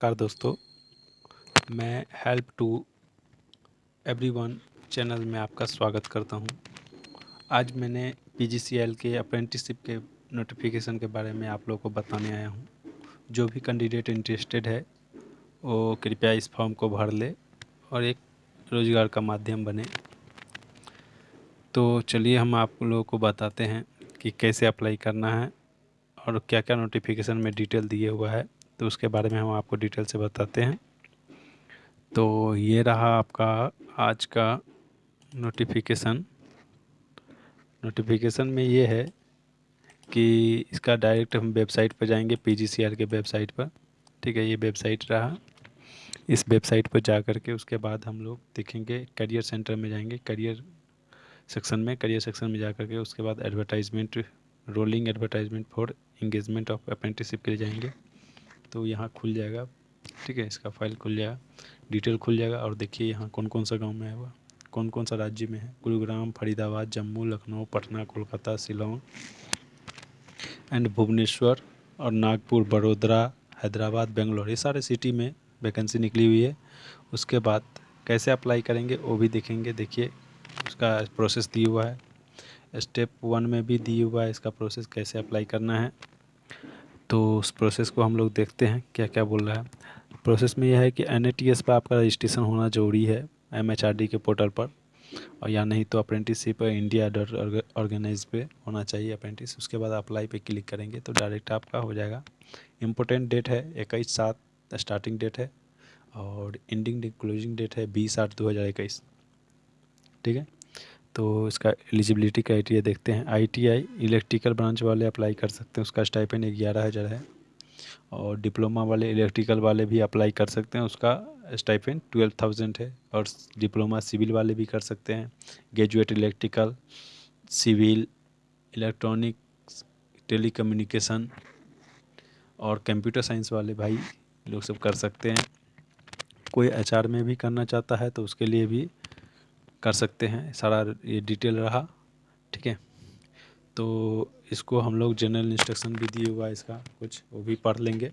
नमस्कार दोस्तों, मैं हेल्प टू एवरीवन चैनल में आपका स्वागत करता हूँ। आज मैंने पीजीसीएल के अप्रेंटिसशिप के नोटिफिकेशन के बारे में आप लोगों को बताने आया हूँ। जो भी कैंडिडेट इंटरेस्टेड है, वो कृपया इस फॉर्म को भर ले और एक रोज़गार का माध्यम बने तो चलिए हम आप लोगों को बताते हैं कि कैसे अप्लाई करना है और क्या क्या नोटिफिकेशन में डिटेल दिए हुआ है तो उसके बारे में हम आपको डिटेल से बताते हैं। तो ये रहा आपका आज का नोटिफिकेशन नोटिफिकेशन में ये है कि इसका डायरेक्ट हम वेबसाइट पर जाएँगे पीजीसीआर के वेबसाइट पर। ठीक है, ये वेबसाइट रहा। इस वेबसाइट पर जा कर के उसके बाद हम लोग देखेंगे करियर सेंटर में जाएँगे करियर सेक्शन में। करियर सेक्शन में जा कर के उसके बाद advertisement rolling advertisement for engagement of apprenticeship के लिए जाएँगे। तो यहाँ खुल जाएगा। ठीक है, इसका फ़ाइल खुल जाएगा। डिटेल खुल जाएगा और देखिए यहाँ कौन कौन सा गाँव में है हुआ कौन कौन सा राज्य में है? गुरुग्राम, फरीदाबाद, जम्मू, लखनऊ, पटना, कोलकाता, शिलोंग एंड भुवनेश्वर और नागपुर, बड़ोदरा, हैदराबाद, बेंगलोर। ये सारे सिटी में वैकेंसी निकली हुई है। उसके बाद कैसे अप्लाई करेंगे वो भी देखेंगे। देखिए, उसका प्रोसेस दिया हुआ है। स्टेप वन में भी दिया हुआ है। इसका प्रोसेस कैसे अप्लाई करना है? तो उस प्रोसेस को हम लोग देखते हैं क्या क्या बोल रहा है। प्रोसेस में यह है कि एन पर आपका रजिस्ट्रेशन होना ज़रूरी है एमएचआरडी के पोर्टल पर और या नहीं तो अप्रेंटिसशिप इंडिया डॉट ऑर्गेनाइज पे होना चाहिए अप्रेंटिस उसके बाद अप्लाई पे क्लिक करेंगे तो डायरेक्ट आपका हो जाएगा। इम्पोर्टेंट डेट है इक्कीस सात स्टार्टिंग डेट है और एंडिंग क्लोजिंग डेट है बीस आठ दो हज़ार इक्कीस। ठीक है? तो इसका एलिजिबिलिटी क्राइटेरिया देखते हैं। आईटीआई इलेक्ट्रिकल ब्रांच वाले अप्लाई कर सकते हैं। उसका स्टाइपेंड ग्यारह हज़ार है। और डिप्लोमा वाले इलेक्ट्रिकल वाले भी अप्लाई कर सकते हैं। उसका स्टाइपेंड ट्वेल्व थाउज़ेंड है। और डिप्लोमा सिविल वाले भी कर सकते हैं। Graduate electrical civil electronics telecommunication और कंप्यूटर साइंस वाले भाई लोग सब कर सकते हैं। कोई एच में भी करना चाहता है तो उसके लिए भी कर सकते हैं। सारा ये डिटेल रहा, ठीक है? तो इसको हम लोग जनरल इंस्ट्रक्शन भी दिए हुआ है इसका, कुछ वो भी पढ़ लेंगे।